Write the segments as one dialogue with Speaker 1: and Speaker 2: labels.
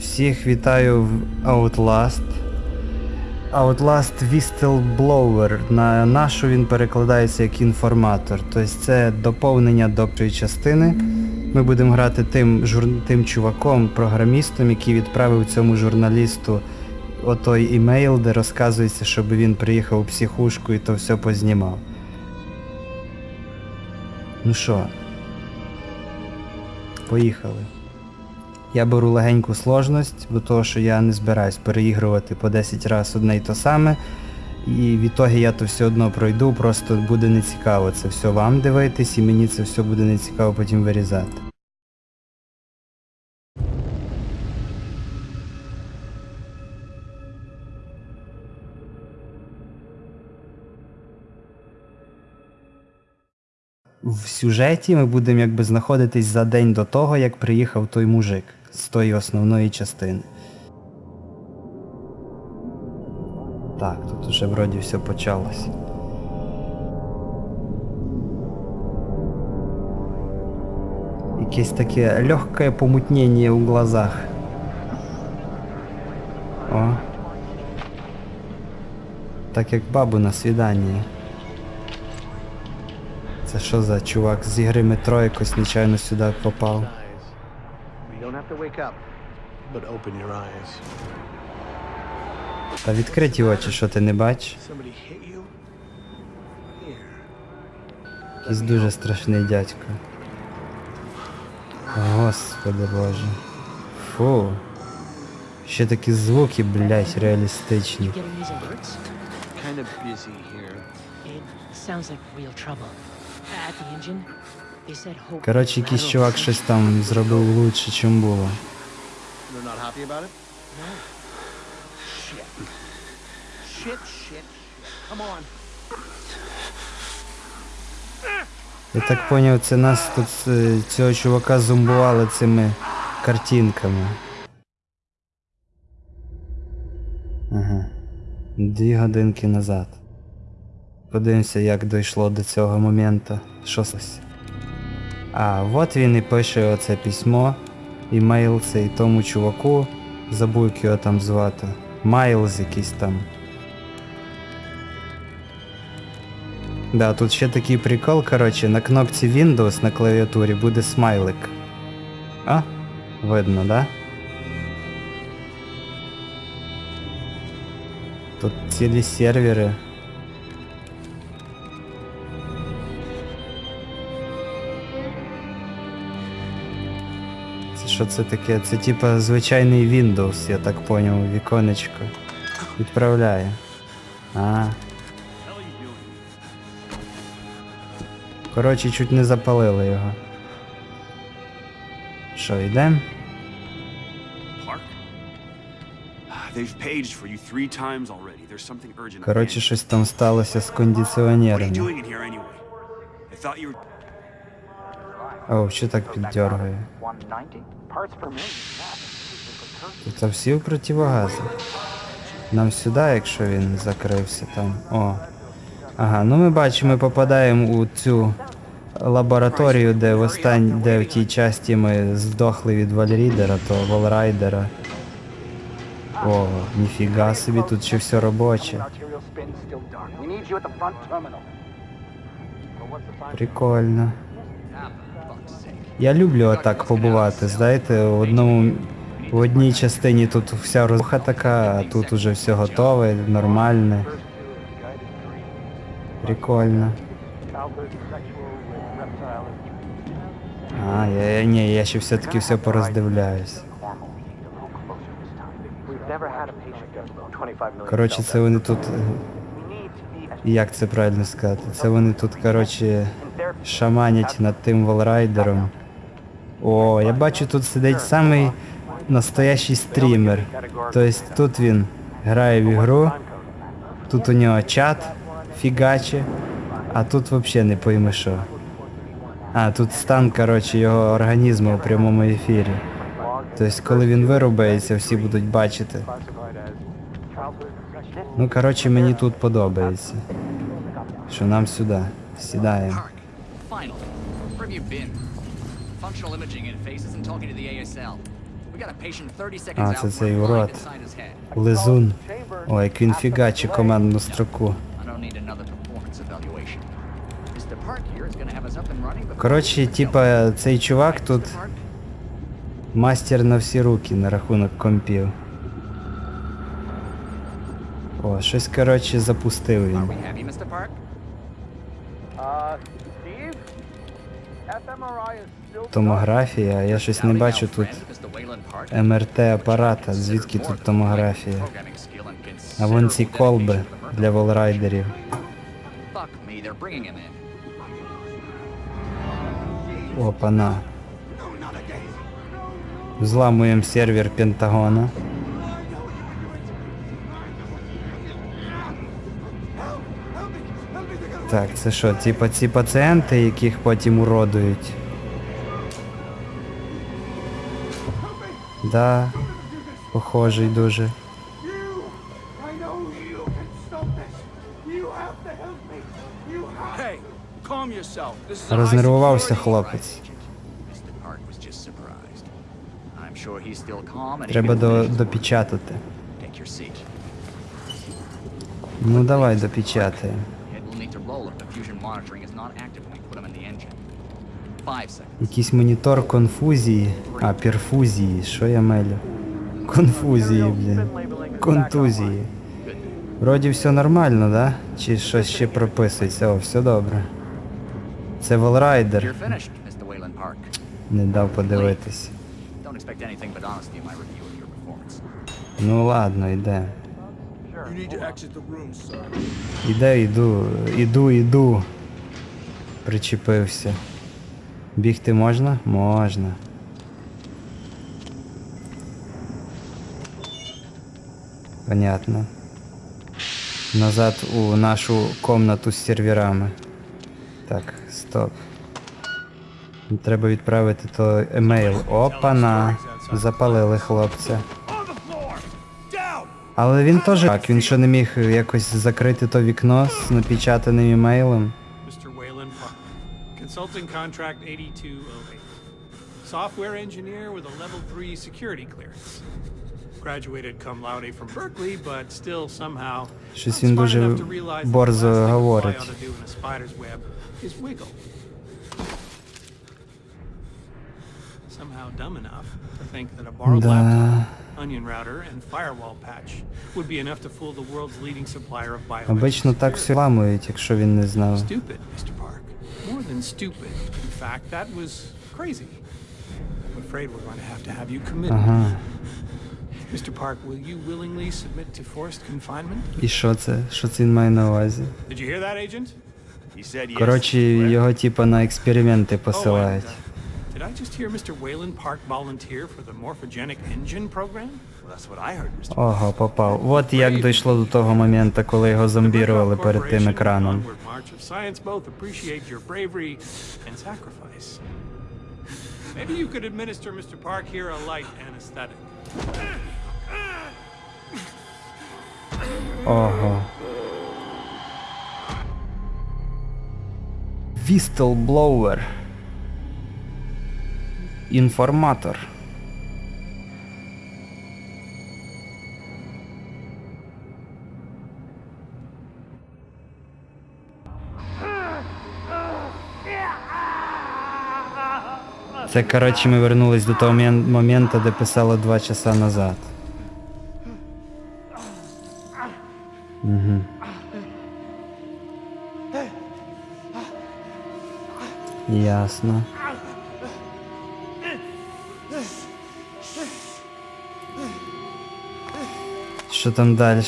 Speaker 1: Всіх вітаю в Outlast. Outlast Whistleblower. На нашу він перекладається як інформатор. Тобто це доповнення до цієї частини. Ми будемо грати тим, жур... тим чуваком, програмістом, який відправив цьому журналісту отой імейл, де розказується, щоб він приїхав у психушку і то все познімав. Ну що, поїхали. Я беру легеньку сложність, бо того, що я не збираюсь переігрувати по 10 разів одне й то саме. І відтоді я то все одно пройду, просто буде нецікаво це все вам дивитись, і мені це все буде нецікаво потім вирізати. В сюжеті ми будемо якби знаходитись за день до того, як приїхав той мужик з тої основної частини. Так, тут уже вроді все почалось. Якесь таке легке помутнення у глазах. О. Так як бабу на свіданні. Це що за чувак з ігри метро якось нечайно сюди попав.
Speaker 2: You don't have to wake up, but open your eyes.
Speaker 1: Та відкриті очі, що ти не бачиш? Якийсь дуже страшний дядько. Господи боже. Фу. Ще такі звуки, блять, реалістичні.
Speaker 2: Kind of busy here.
Speaker 3: It sounds like real trouble. At the engine.
Speaker 1: Коротше, якийсь чувак щось там зробив лучше, чим було. Я так поняв, це нас тут е, цього чувака зомбували цими картинками. Ага. Дві годинки назад. Подивимося, як дійшло до цього моменту. Що сталося. А, от він і пише оце письмо, імейл цей тому чуваку. Забув, його там звати. Майлз якийсь там. Да, тут ще такий прикол, коротше, на кнопці Windows на клавіатурі буде смайлик. А? Видно, да? Тут цілі сервери. Що це таке? Це типа звичайний Windows, я так поняв, віконечко. Відправляє. А. Коротше, чуть не запалили його. Що, йдем?
Speaker 4: Clark? They've paged for you three times already. There's something urgent. at
Speaker 1: Коротше, щось там сталося з
Speaker 4: were.
Speaker 1: О, що так піддергає?
Speaker 5: 190. Parts per million.
Speaker 1: Тут всі в противогазі. Нам сюди, якщо він закрився там. О. Ага, ну ми бачимо, ми попадаємо у цю лабораторію, де в остань... де в тій часті ми здохли від Вальрідера, то Волрайдера. О, ніфіга собі, тут ще все робоче. Прикольно. Я люблю отак побувати, знаєте, в одному в одній частині тут вся розруха така, а тут уже все готове, нормальне. Прикольно. А, я, ні, я ще все-таки все пороздивляюсь.
Speaker 5: We've never had a patient go 25 million.
Speaker 1: Коротше, це вони тут. Як це правильно сказати? Це вони тут, коротше, шаманять над тим волрайдером. О, я бачу, тут сидить самий настоящий стрімер. Тобто тут він грає в ігру, тут у нього чат фігаче, а тут взагалі не пойми що. А, тут стан, коротше, його організму у прямому ефірі. Тобто, коли він вирубається, всі будуть бачити. Ну, коротше, мені тут подобається. Що нам сюди. Сідаємо.
Speaker 6: Functional imaging interface isn't talking to the ASL. We We got a patient 30 seconds
Speaker 1: А,
Speaker 6: out
Speaker 1: це цей
Speaker 6: a
Speaker 1: урод.
Speaker 6: inside his head.
Speaker 1: Лизун. Ой, як він фігачить командну строку.
Speaker 6: I don't need another performance evaluation. Mr. Park here is gonna have us up and running before
Speaker 1: Коротше, типа, цей чувак тут
Speaker 6: Mr. Park?
Speaker 1: мастер на всі руки на рахунок компів. О, щось, коротше, запустив
Speaker 6: Are
Speaker 1: він.
Speaker 6: we happy, Mr. Park?
Speaker 5: Uh,
Speaker 1: Томографія, я щось не бачу тут. МРТ апарата. Звідки тут томографія? А вон ці колби для волрайдерів. Опана. Зламуємо сервер Пентагона. Так, це що, типа ці пацієнти, яких потім уродують? Да, похожий дуже. Рознервувався хлопець. Треба до, допечатати. Ну давай допечатаємо. Якийсь монітор конфузії. А, перфузії, що я мелю? Конфузії, блін. Контузії. Вроді все нормально, да? Чи щось ще прописується? О, все добре. Це Волрайдер.
Speaker 6: You're finished, Mr. Wayland Park.
Speaker 1: Не дав подивитись. Ну ладно, йде. Іде, йду, іду, іду. Причепився. Бігти можна? Можна. Понятно. Назад у нашу комнату з серверами. Так, стоп. Треба відправити то емейл. Опана. Запалили хлопця. Але він теж так, він що не міг якось закрити то вікно з напечатаним емейлом.
Speaker 7: Mr. Wayland Park. Consulting contract 8208. Software engineer with a level 3 security clearance. Graduated cum laude from Berkeley, but still somehow
Speaker 1: Щось
Speaker 7: not
Speaker 1: він
Speaker 7: smart
Speaker 1: дуже
Speaker 7: enough to realize that the
Speaker 1: борзо
Speaker 7: last thing a fly
Speaker 1: говорить.
Speaker 7: ought to do in a spider's web is wiggle. Somehow dumb enough to think that a borrowed
Speaker 1: Да.
Speaker 7: laptop, onion router, and firewall patch would be enough to fool the world's leading supplier of biometric
Speaker 1: Обично так
Speaker 7: security.
Speaker 1: все ламують, якщо він не знав.
Speaker 7: Stupid, Mr. Park. More than stupid. In fact, that was crazy. I'm afraid we're going to have to have you committed.
Speaker 1: Ага.
Speaker 7: Mr. Park, will you willingly submit to forced confinement?
Speaker 1: І що це? Що це він має на увазі?
Speaker 7: Did you hear that, Agent?
Speaker 4: He said yes.
Speaker 1: Коротше,
Speaker 4: correct?
Speaker 1: його типа на експерименти
Speaker 7: Oh, and,
Speaker 1: посилають.
Speaker 7: uh, did I just hear Mr. Wayland Park volunteer for the morphogenic engine program?
Speaker 1: Ого, попав. От як дійшло до того моменту, коли його зомбірували перед тим екраном.
Speaker 7: Maybe you could administer Mr. Park here a light anesthetic.
Speaker 1: Ого. Whistleblower. Інформатор. Це, коротше, ми вернулись до того мен- моменту, де писало два часа назад. Ясно. Що там далі?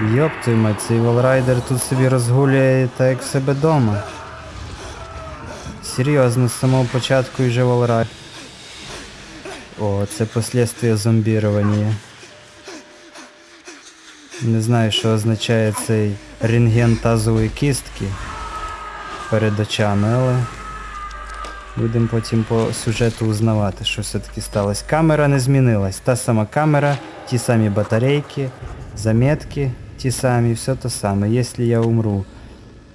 Speaker 1: Йоп мать, цей волрайдер тут собі розгулює так як себе дома. Серйозно, з самого початку і вже волрайдер. О, це последствия зомбірування. Не знаю, що означає цей рентген тазової кістки перед очами, але будемо потім по сюжету узнавати, що все-таки сталося. Камера не змінилась. Та сама камера, ті самі батарейки, заметки ті самі, все то саме. Якщо я умру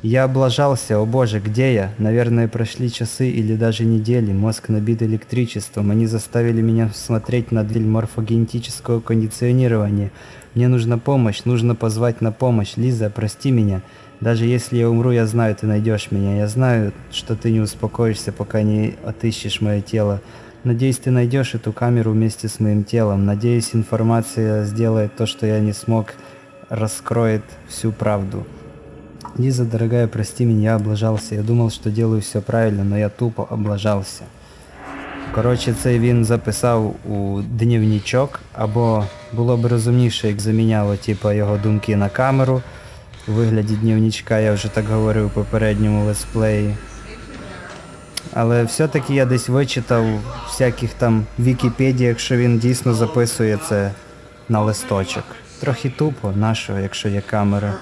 Speaker 1: Я облажался, о боже, где я? Наверное, прошли часы или даже недели. Мозг набит электричеством. Они заставили меня смотреть на дверь морфогенетического кондиционирования. Мне нужна помощь, нужно позвать на помощь. Лиза, прости меня. Даже если я умру, я знаю, ты найдешь меня. Я знаю, что ты не успокоишься, пока не отыщешь мое тело. Надеюсь, ты найдешь эту камеру вместе с моим телом. Надеюсь, информация сделает то, что я не смог, раскроет всю правду. Лиза, дорогая, прости меня, я облажался. Я думал, що делаю все правильно, но я тупо облажався. Коротше, це він записав у дневничок, або було б розумніше, як заміняло типу, його думки на камеру. У вигляді дневничка я вже так говорив у попередньому летсплеї. Але все-таки я десь вичитав всяких там Вікіпедіях, що він дійсно записує це на листочок. Трохи тупо, нашого, якщо є камера.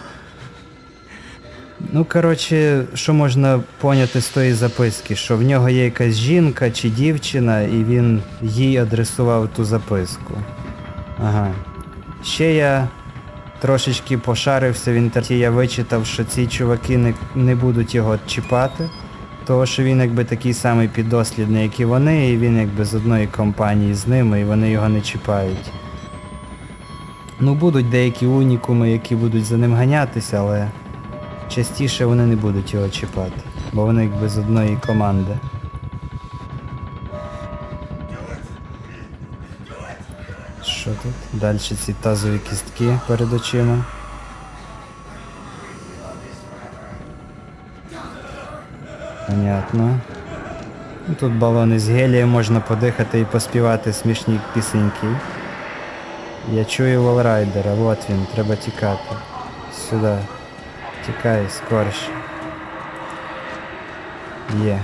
Speaker 1: Ну, коротше, що можна поняти з тої записки, що в нього є якась жінка чи дівчина, і він їй адресував ту записку. Ага. Ще я трошечки пошарився в інтернеті, я вичитав, що ці чуваки не, не будуть його чіпати, того що він якби такий самий піддослідний, як і вони, і він якби з одної компанії з ними, і вони його не чіпають. Ну, будуть деякі унікуми, які будуть за ним ганятися, але частіше вони не будуть його чіпати, бо вони якби з одної команди. Що тут? Далі ці тазові кістки перед очима. Понятно. Ну, Тут балони з гелієм можна подихати і поспівати смішні пісеньки. Я чую волрайдера, от він, треба тікати. Сюди. Тікай, скорше. Є.